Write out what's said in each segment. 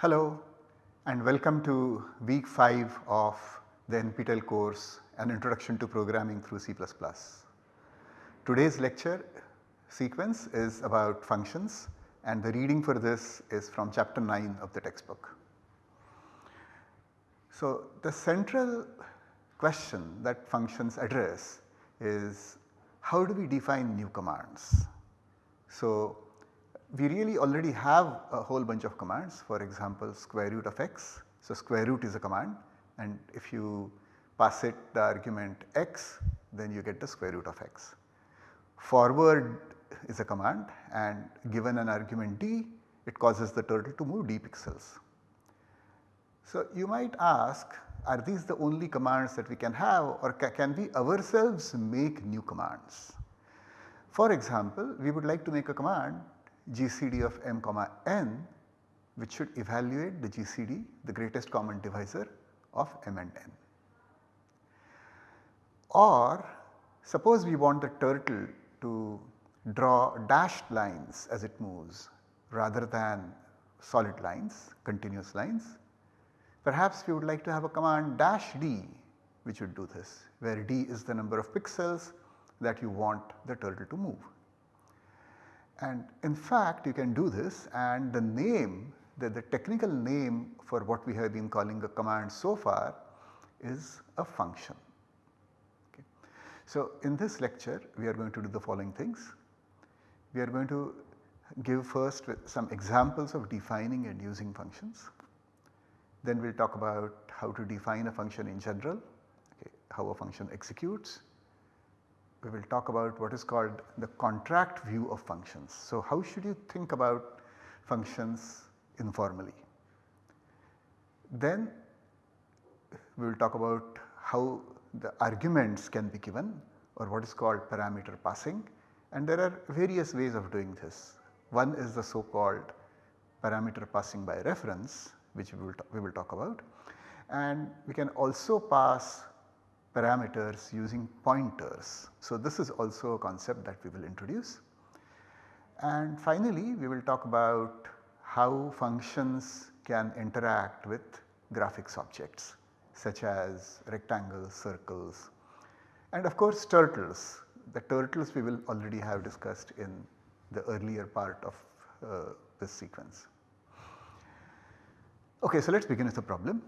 Hello and welcome to week 5 of the NPTEL course An Introduction to Programming through C++. Today's lecture sequence is about functions and the reading for this is from chapter 9 of the textbook. So, the central question that functions address is how do we define new commands. So, we really already have a whole bunch of commands for example square root of x. So, square root is a command and if you pass it the argument x then you get the square root of x. Forward is a command and given an argument d it causes the turtle to move d pixels. So, you might ask are these the only commands that we can have or ca can we ourselves make new commands. For example, we would like to make a command GCD of m comma n which should evaluate the GCD the greatest common divisor of m and n. Or suppose we want the turtle to draw dashed lines as it moves rather than solid lines, continuous lines. Perhaps we would like to have a command dash d which would do this where d is the number of pixels that you want the turtle to move. And in fact you can do this and the name the, the technical name for what we have been calling a command so far is a function. Okay. So in this lecture we are going to do the following things. We are going to give first some examples of defining and using functions. Then we will talk about how to define a function in general, okay, how a function executes. We will talk about what is called the contract view of functions. So, how should you think about functions informally? Then we will talk about how the arguments can be given or what is called parameter passing and there are various ways of doing this. One is the so called parameter passing by reference which we will, we will talk about and we can also pass parameters using pointers. So, this is also a concept that we will introduce. And finally, we will talk about how functions can interact with graphics objects such as rectangles, circles and of course turtles. The turtles we will already have discussed in the earlier part of uh, this sequence. Okay, so let us begin with the problem.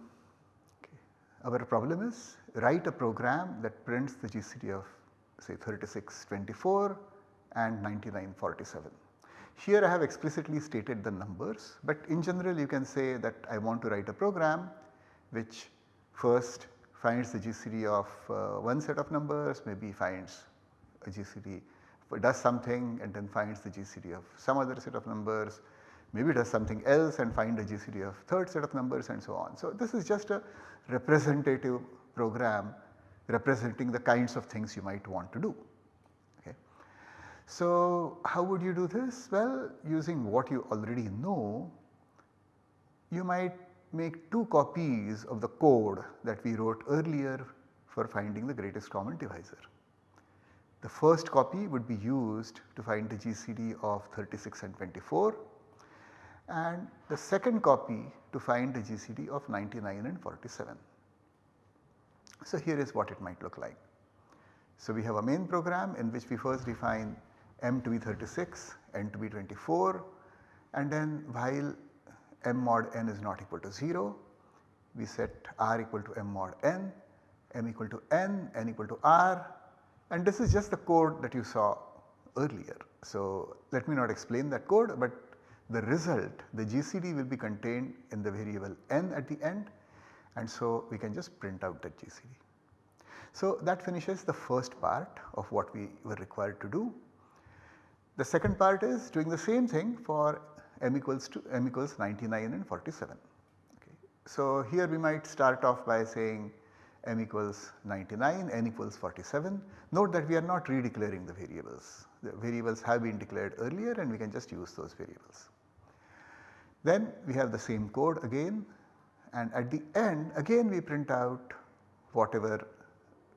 Okay. Our problem is write a program that prints the GCD of say 3624 and 9947. Here I have explicitly stated the numbers, but in general you can say that I want to write a program which first finds the GCD of uh, one set of numbers, maybe finds a GCD, does something and then finds the GCD of some other set of numbers, maybe does something else and find a GCD of third set of numbers and so on. So, this is just a representative program representing the kinds of things you might want to do. Okay. So, how would you do this? Well, using what you already know, you might make two copies of the code that we wrote earlier for finding the greatest common divisor. The first copy would be used to find the GCD of 36 and 24 and the second copy to find the GCD of 99 and 47. So, here is what it might look like. So, we have a main program in which we first define m to be 36, n to be 24 and then while m mod n is not equal to 0, we set r equal to m mod n, m equal to n, n equal to r and this is just the code that you saw earlier. So, let me not explain that code, but the result the GCD will be contained in the variable n at the end and so we can just print out that GCD. So, that finishes the first part of what we were required to do. The second part is doing the same thing for m equals to m equals 99 and 47. Okay. So, here we might start off by saying m equals 99, n equals 47. Note that we are not redeclaring the variables. The variables have been declared earlier and we can just use those variables. Then we have the same code again and at the end again we print out whatever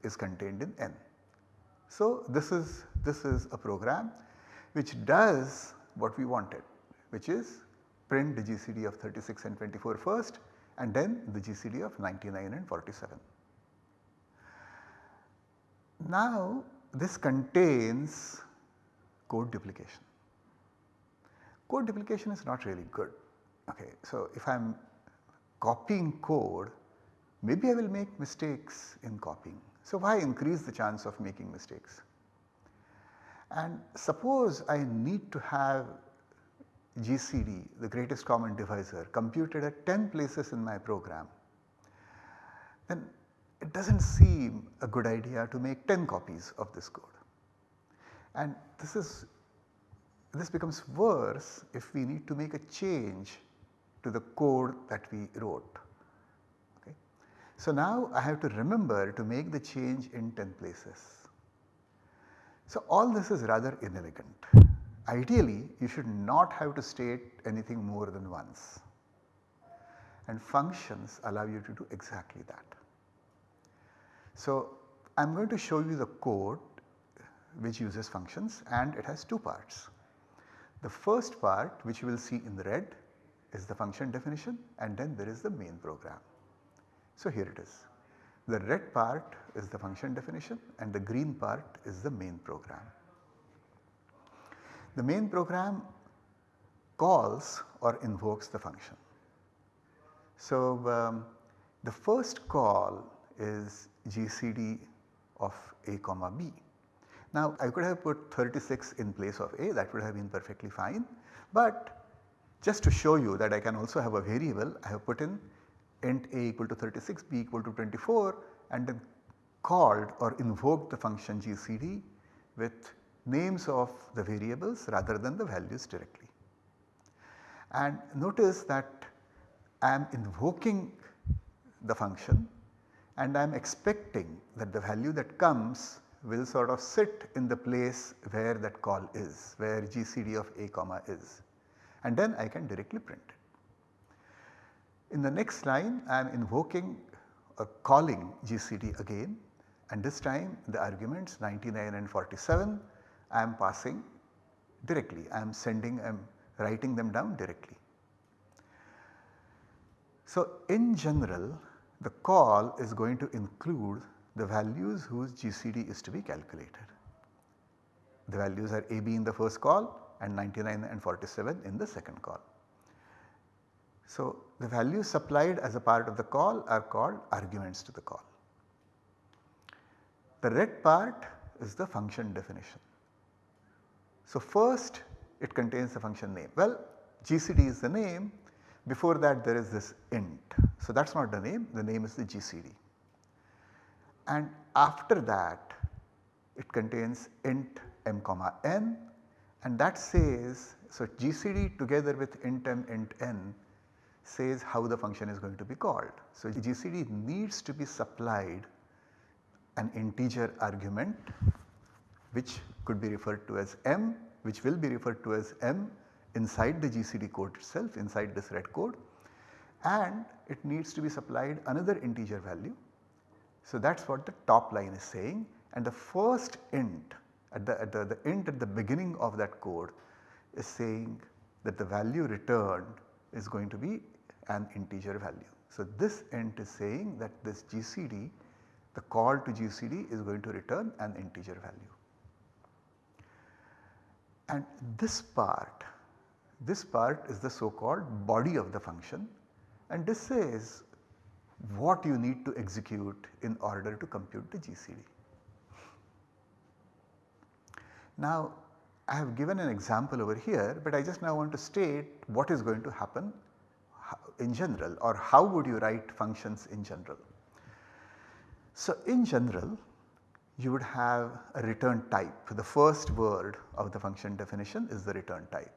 is contained in n. So, this is this is a program which does what we wanted which is print the GCD of 36 and 24 first and then the GCD of 99 and 47. Now this contains code duplication. Code duplication is not really good. Okay, so if I am copying code, maybe I will make mistakes in copying. So why increase the chance of making mistakes? And suppose I need to have GCD, the greatest common divisor computed at 10 places in my program, then it does not seem a good idea to make 10 copies of this code. And this is this becomes worse if we need to make a change to the code that we wrote. Okay. So now I have to remember to make the change in 10 places. So all this is rather inelegant. Ideally you should not have to state anything more than once and functions allow you to do exactly that. So I am going to show you the code which uses functions and it has two parts. The first part which you will see in the red is the function definition and then there is the main program. So here it is. The red part is the function definition and the green part is the main program. The main program calls or invokes the function. So um, the first call is GCD of a comma b. Now I could have put 36 in place of a that would have been perfectly fine, but just to show you that I can also have a variable I have put in int a equal to 36 b equal to 24 and then called or invoked the function gcd with names of the variables rather than the values directly. And notice that I am invoking the function and I am expecting that the value that comes will sort of sit in the place where that call is, where GCD of a comma is and then I can directly print it. In the next line I am invoking or calling GCD again and this time the arguments 99 and 47 I am passing directly, I am sending, I am writing them down directly. So in general the call is going to include the values whose GCD is to be calculated. The values are AB in the first call and 99 and 47 in the second call. So the values supplied as a part of the call are called arguments to the call. The red part is the function definition. So first it contains the function name. Well GCD is the name before that there is this int. So that is not the name, the name is the GCD. And after that it contains int m comma n and that says, so GCD together with int m int n says how the function is going to be called. So GCD needs to be supplied an integer argument which could be referred to as m which will be referred to as m inside the GCD code itself inside this red code and it needs to be supplied another integer value. So that is what the top line is saying and the first int at the, at the, the int at the beginning of that code is saying that the value returned is going to be an integer value. So this int is saying that this GCD the call to GCD is going to return an integer value. And this part this part is the so called body of the function and this says what you need to execute in order to compute the GCD. Now I have given an example over here but I just now want to state what is going to happen in general or how would you write functions in general. So in general you would have a return type the first word of the function definition is the return type.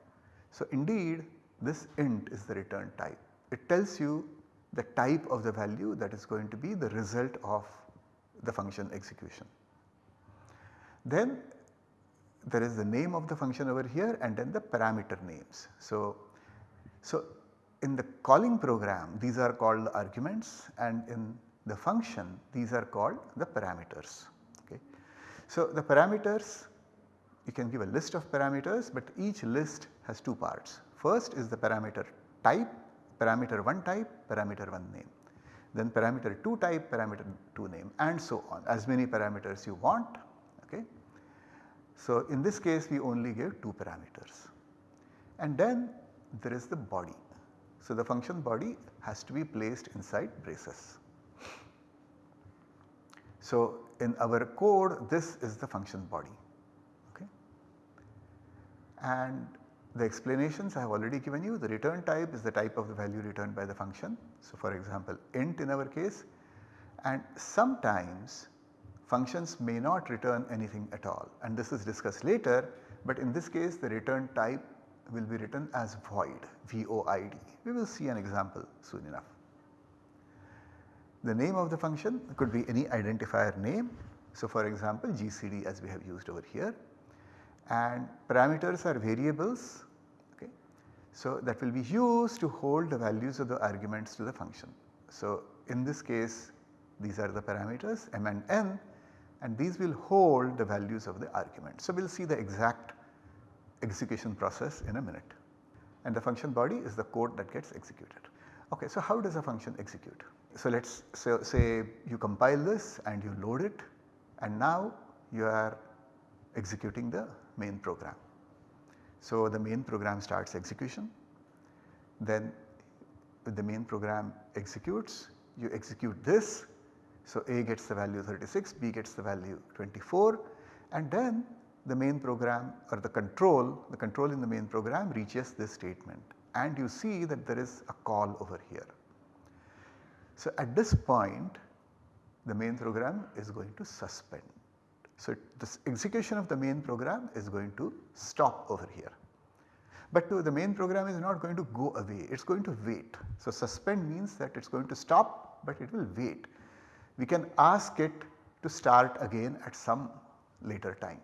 So indeed this int is the return type. It tells you the type of the value that is going to be the result of the function execution. Then there is the name of the function over here and then the parameter names. So, so in the calling program these are called arguments and in the function these are called the parameters. Okay. So the parameters you can give a list of parameters but each list has two parts. First is the parameter type, parameter 1 type, parameter 1 name. Then parameter 2 type, parameter 2 name and so on as many parameters you want. So, in this case we only give 2 parameters and then there is the body. So, the function body has to be placed inside braces. So, in our code this is the function body okay. and the explanations I have already given you the return type is the type of the value returned by the function. So, for example int in our case and sometimes functions may not return anything at all and this is discussed later but in this case the return type will be written as void void. We will see an example soon enough. The name of the function could be any identifier name. So, for example GCD as we have used over here and parameters are variables okay. So, that will be used to hold the values of the arguments to the function. So, in this case these are the parameters m and n and these will hold the values of the argument. So, we will see the exact execution process in a minute and the function body is the code that gets executed. Okay, so how does a function execute? So let us say, say you compile this and you load it and now you are executing the main program. So the main program starts execution then the main program executes you execute this. So A gets the value 36, B gets the value 24 and then the main program or the control, the control in the main program reaches this statement and you see that there is a call over here. So at this point the main program is going to suspend. So this execution of the main program is going to stop over here. But the main program is not going to go away, it is going to wait. So suspend means that it is going to stop but it will wait. We can ask it to start again at some later time.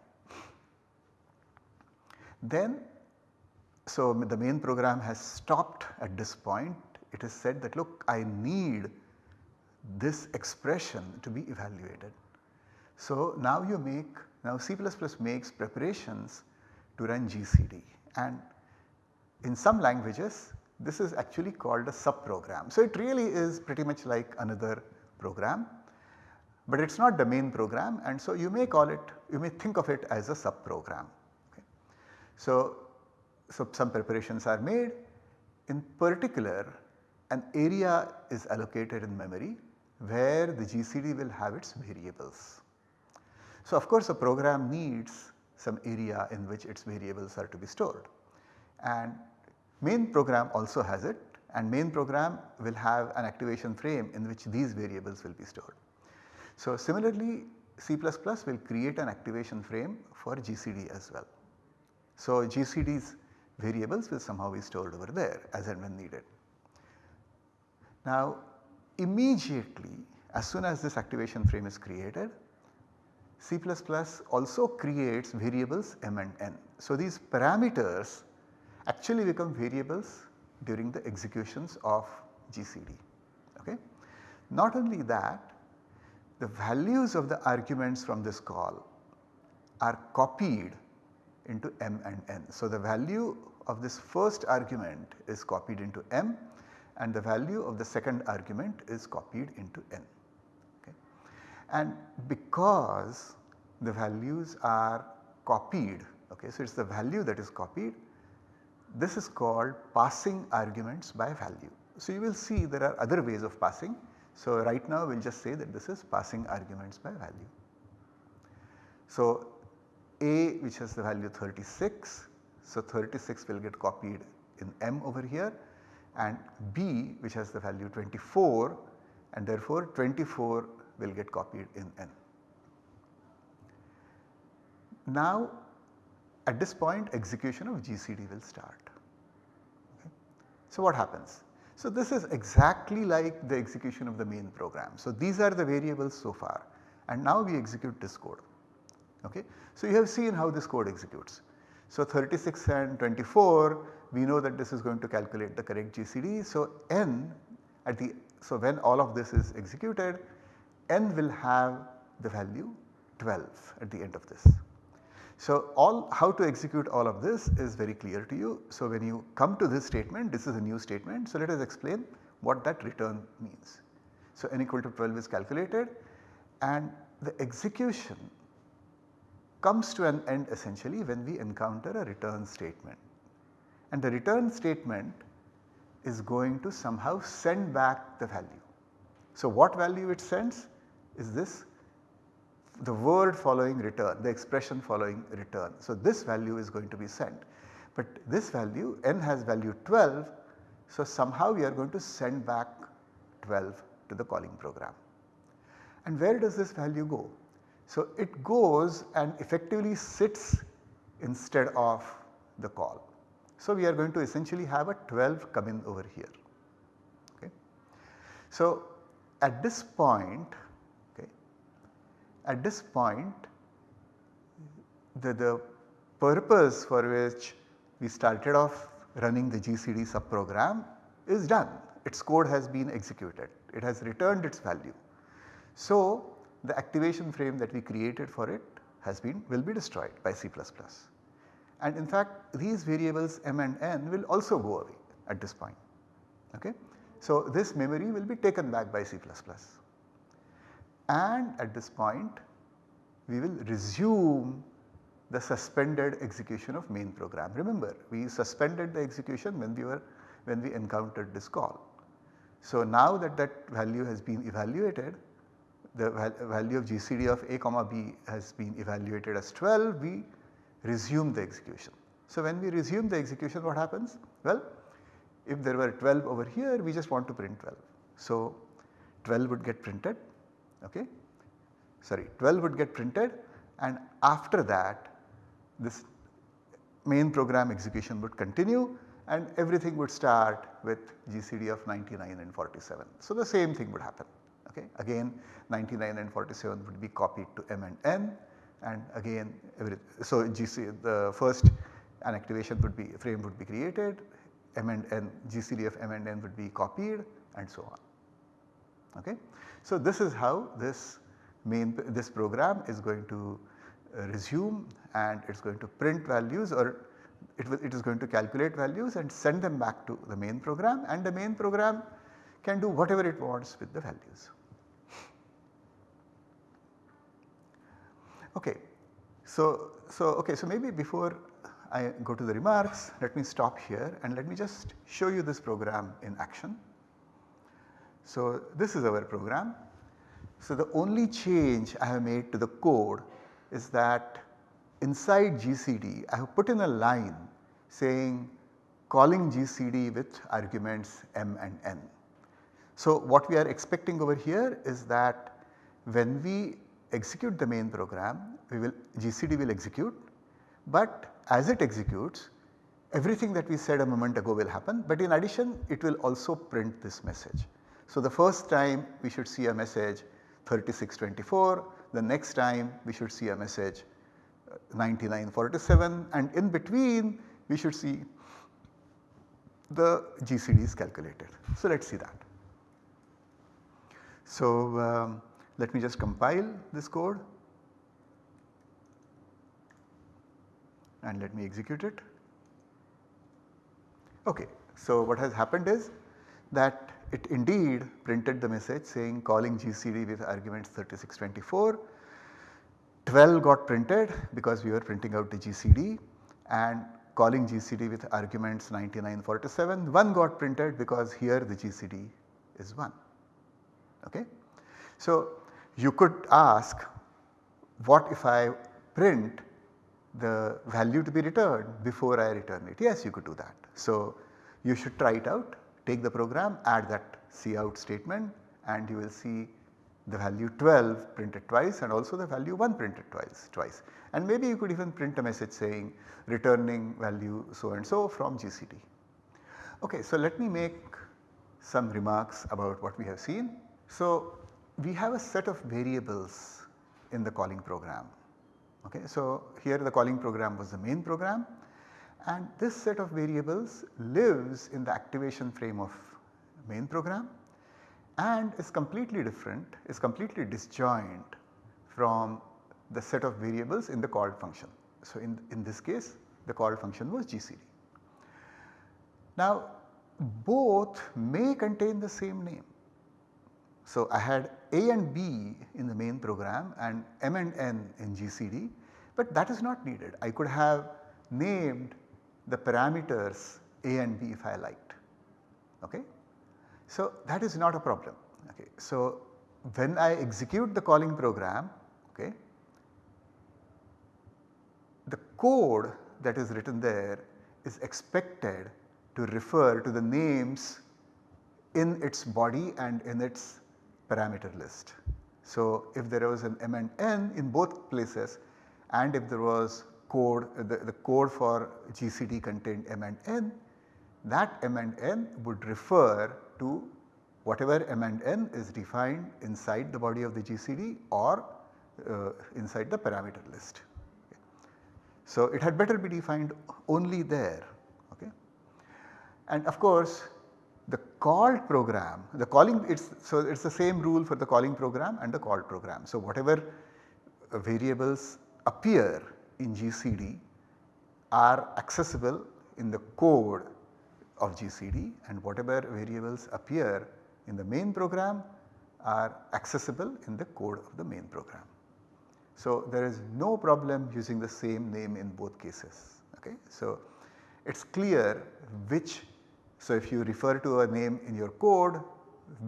Then so the main program has stopped at this point it is said that look I need this expression to be evaluated. So now you make now C++ makes preparations to run GCD and in some languages this is actually called a subprogram. So it really is pretty much like another program but it is not the main program and so you may call it you may think of it as a subprogram. So, so some preparations are made in particular an area is allocated in memory where the GCD will have its variables. So of course a program needs some area in which its variables are to be stored and main program also has it and main program will have an activation frame in which these variables will be stored. So similarly C++ will create an activation frame for GCD as well. So GCD's variables will somehow be stored over there as and when needed. Now immediately as soon as this activation frame is created C++ also creates variables m and n. So these parameters actually become variables during the executions of GCD. Okay. Not only that the values of the arguments from this call are copied into m and n. So, the value of this first argument is copied into m and the value of the second argument is copied into n. Okay. And because the values are copied, okay, so it is the value that is copied, this is called passing arguments by value. So, you will see there are other ways of passing. So, right now we will just say that this is passing arguments by value. So, a which has the value 36. So 36 will get copied in M over here and B which has the value 24 and therefore 24 will get copied in N. Now at this point execution of GCD will start. Okay. So what happens? So this is exactly like the execution of the main program. So these are the variables so far and now we execute this code. Okay. So you have seen how this code executes. So 36 and 24 we know that this is going to calculate the correct GCD. So n at the so when all of this is executed n will have the value 12 at the end of this. So all how to execute all of this is very clear to you. So when you come to this statement this is a new statement. So let us explain what that return means. So n equal to 12 is calculated and the execution comes to an end essentially when we encounter a return statement. And the return statement is going to somehow send back the value. So what value it sends is this the word following return, the expression following return. So this value is going to be sent. But this value n has value 12 so somehow we are going to send back 12 to the calling program. And where does this value go? So it goes and effectively sits instead of the call. So we are going to essentially have a 12 come in over here. Okay. So at this point, at this point the, the purpose for which we started off running the GCD subprogram is done. Its code has been executed. It has returned its value. So the activation frame that we created for it has been will be destroyed by C++. And in fact these variables m and n will also go away at this point. Okay? So this memory will be taken back by C++. And at this point we will resume the suspended execution of main program. Remember we suspended the execution when we were when we encountered this call. So now that that value has been evaluated the value of GCD of a comma b has been evaluated as 12 we resume the execution. So when we resume the execution what happens? Well if there were 12 over here we just want to print 12. So 12 would get printed okay sorry 12 would get printed and after that this main program execution would continue and everything would start with GCD of 99 and 47. So the same thing would happen okay. Again 99 and 47 would be copied to M and N and again every, so GC the first an activation would be frame would be created M and N GCD of M and N would be copied and so on okay. So this is how this main this program is going to uh, resume and it is going to print values or it, it is going to calculate values and send them back to the main program and the main program can do whatever it wants with the values. Okay. So, so okay, so maybe before I go to the remarks, let me stop here and let me just show you this program in action. So this is our program. So the only change I have made to the code is that inside GCD I have put in a line saying calling GCD with arguments m and n. So what we are expecting over here is that when we execute the main program we will GCD will execute but as it executes everything that we said a moment ago will happen but in addition it will also print this message. So the first time we should see a message 3624 the next time we should see a message uh, 9947 and in between we should see the GCDs calculated. So let us see that. So um, let me just compile this code and let me execute it. Okay, so what has happened is that it indeed printed the message saying calling GCD with arguments 3624. 12 got printed because we were printing out the GCD and calling GCD with arguments 9947 1 got printed because here the GCD is 1. Okay. So you could ask what if I print the value to be returned before I return it. Yes, you could do that. So you should try it out, take the program, add that cout statement and you will see the value 12 printed twice and also the value 1 printed twice twice. And maybe you could even print a message saying returning value so and so from GCD. Okay, so let me make some remarks about what we have seen. So we have a set of variables in the calling program. Okay, so here the calling program was the main program and this set of variables lives in the activation frame of main program and is completely different, is completely disjoint from the set of variables in the called function. So, in, in this case the call function was GCD. Now both may contain the same name. So, I had A and B in the main program and M and N in GCD, but that is not needed. I could have named the parameters A and B if I liked. Okay? So, that is not a problem. Okay. So, when I execute the calling program, okay, the code that is written there is expected to refer to the names in its body and in its parameter list. So, if there was an M and N in both places and if there was code the, the code for GCD contained M and N that M and N would refer to whatever M and N is defined inside the body of the GCD or uh, inside the parameter list. So, it had better be defined only there. Okay. And of course, the called program, the calling it's so it's the same rule for the calling program and the called program. So, whatever variables appear in GCD are accessible in the code of GCD and whatever variables appear in the main program are accessible in the code of the main program. So, there is no problem using the same name in both cases. Okay? So, it is clear which, so if you refer to a name in your code,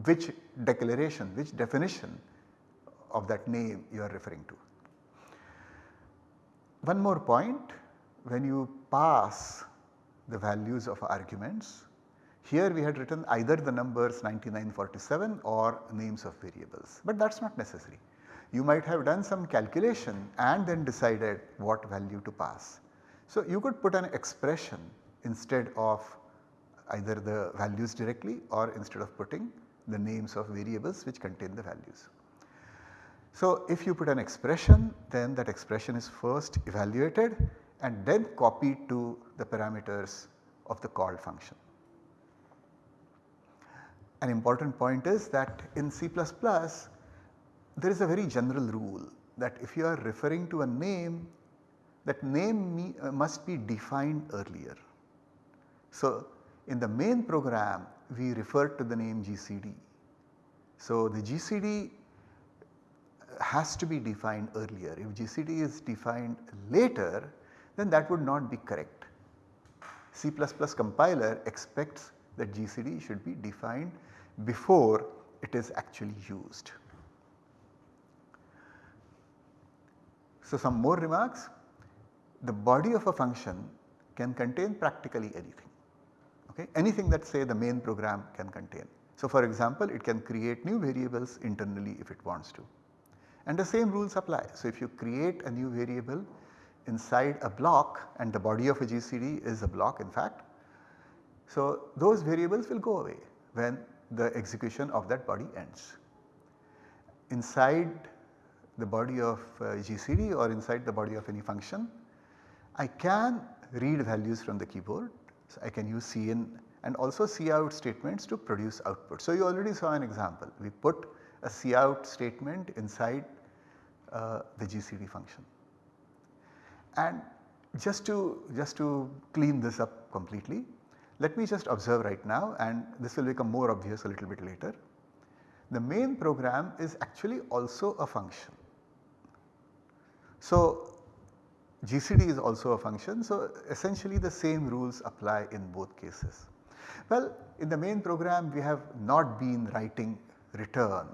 which declaration, which definition of that name you are referring to. One more point, when you pass the values of arguments, here we had written either the numbers 9947 or names of variables, but that is not necessary. You might have done some calculation and then decided what value to pass. So, you could put an expression instead of either the values directly or instead of putting the names of variables which contain the values. So, if you put an expression then that expression is first evaluated and then copied to the parameters of the called function. An important point is that in C++ there is a very general rule that if you are referring to a name that name uh, must be defined earlier. So, in the main program we refer to the name GCD. So, the GCD has to be defined earlier. If GCD is defined later then that would not be correct. C++ compiler expects that GCD should be defined before it is actually used. So, some more remarks. The body of a function can contain practically anything, okay? anything that say the main program can contain. So, for example, it can create new variables internally if it wants to and the same rules apply. So, if you create a new variable inside a block and the body of a GCD is a block in fact. So, those variables will go away when the execution of that body ends. Inside the body of uh, GCD or inside the body of any function, I can read values from the keyboard. So, I can use cin and also cout statements to produce output. So, you already saw an example. We put a cout statement inside uh, the GCD function. And just to, just to clean this up completely, let me just observe right now and this will become more obvious a little bit later. The main program is actually also a function. So, GCD is also a function. So, essentially the same rules apply in both cases. Well, in the main program we have not been writing return,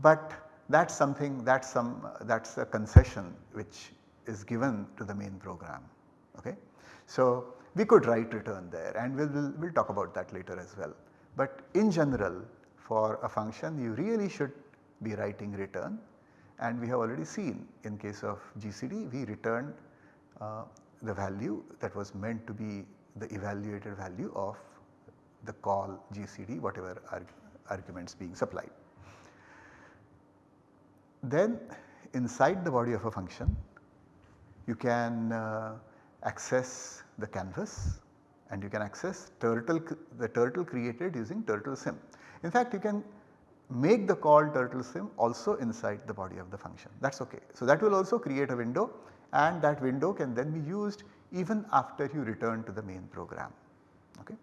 but that is something that is some that is a concession which is given to the main program. Okay. So, we could write return there and we will we'll talk about that later as well. But in general for a function you really should be writing return and we have already seen in case of GCD we returned uh, the value that was meant to be the evaluated value of the call GCD whatever arg arguments being supplied. Then inside the body of a function you can uh, access the canvas and you can access turtle the turtle created using turtle sim. In fact, you can make the call turtle sim also inside the body of the function that is ok. So, that will also create a window and that window can then be used even after you return to the main program. Okay.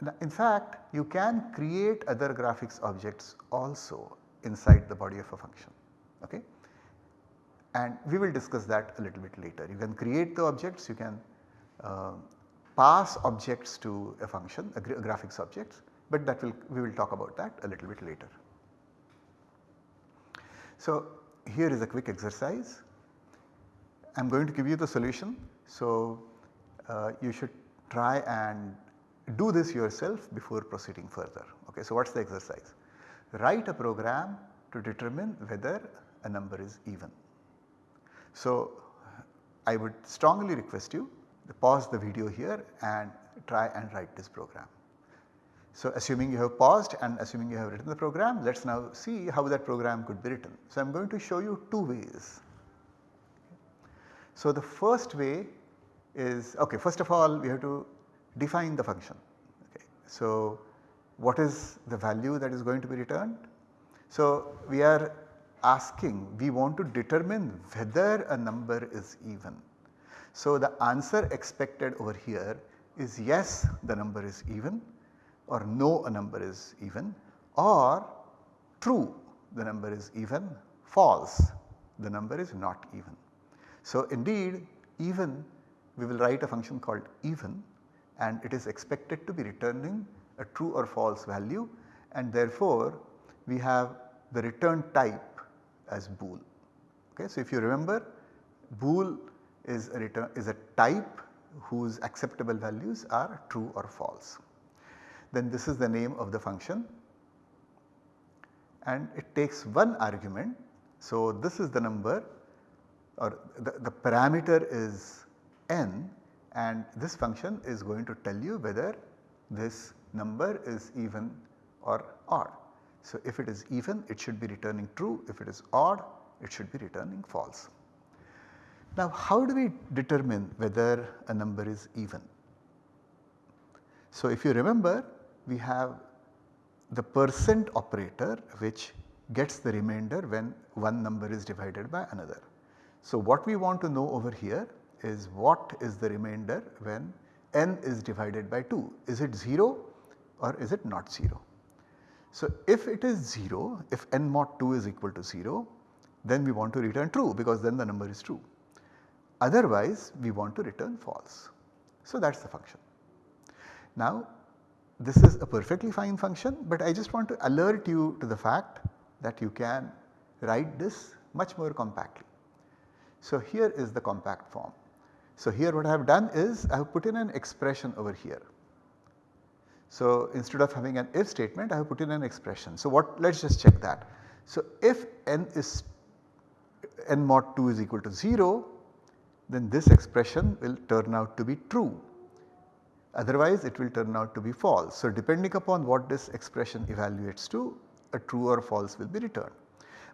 Now, in fact, you can create other graphics objects also inside the body of a function. Okay. And we will discuss that a little bit later. You can create the objects, you can uh, pass objects to a function, a, gra graphics objects, but that will we will talk about that a little bit later. So, here is a quick exercise. I am going to give you the solution. So, uh, you should try and do this yourself before proceeding further. Okay, so, what is the exercise? Write a program to determine whether a number is even. So, I would strongly request you to pause the video here and try and write this program. So, assuming you have paused and assuming you have written the program, let us now see how that program could be written. So, I am going to show you two ways. So, the first way is okay first of all we have to define the function. Okay. So, what is the value that is going to be returned? So, we are asking we want to determine whether a number is even. So, the answer expected over here is yes the number is even or no a number is even or true the number is even, false the number is not even. So indeed even we will write a function called even and it is expected to be returning a true or false value and therefore we have the return type as bool. Okay. So if you remember bool is a return is a type whose acceptable values are true or false then this is the name of the function and it takes one argument. So, this is the number or the, the parameter is n and this function is going to tell you whether this number is even or odd. So, if it is even it should be returning true, if it is odd it should be returning false. Now, how do we determine whether a number is even? So, if you remember we have the percent operator which gets the remainder when one number is divided by another. So, what we want to know over here is what is the remainder when n is divided by 2 is it 0 or is it not 0. So, if it is 0 if n mod 2 is equal to 0 then we want to return true because then the number is true otherwise we want to return false. So, that is the function. Now this is a perfectly fine function, but I just want to alert you to the fact that you can write this much more compactly. So, here is the compact form. So, here what I have done is I have put in an expression over here. So, instead of having an if statement I have put in an expression. So, what let us just check that. So, if n is n mod 2 is equal to 0 then this expression will turn out to be true otherwise it will turn out to be false. So, depending upon what this expression evaluates to a true or false will be returned.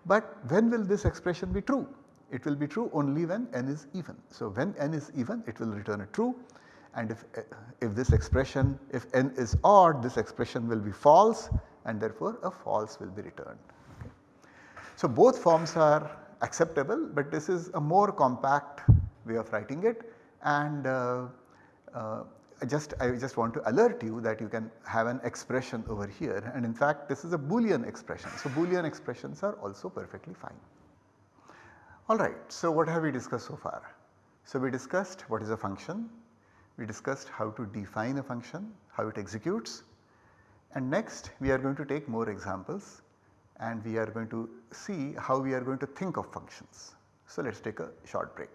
But when will this expression be true? It will be true only when n is even. So, when n is even it will return a true and if, if this expression if n is odd this expression will be false and therefore a false will be returned. Okay. So, both forms are acceptable but this is a more compact way of writing it and uh, uh, I just I just want to alert you that you can have an expression over here and in fact this is a boolean expression. So, boolean expressions are also perfectly fine. Alright, so what have we discussed so far? So, we discussed what is a function, we discussed how to define a function, how it executes and next we are going to take more examples and we are going to see how we are going to think of functions. So, let us take a short break.